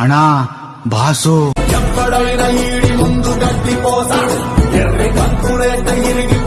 అనా బాసు. ఎక్కడైనా ఈడి ముందు గడ్డి పోస. ఎర్రి కంకుడే ఇరిగి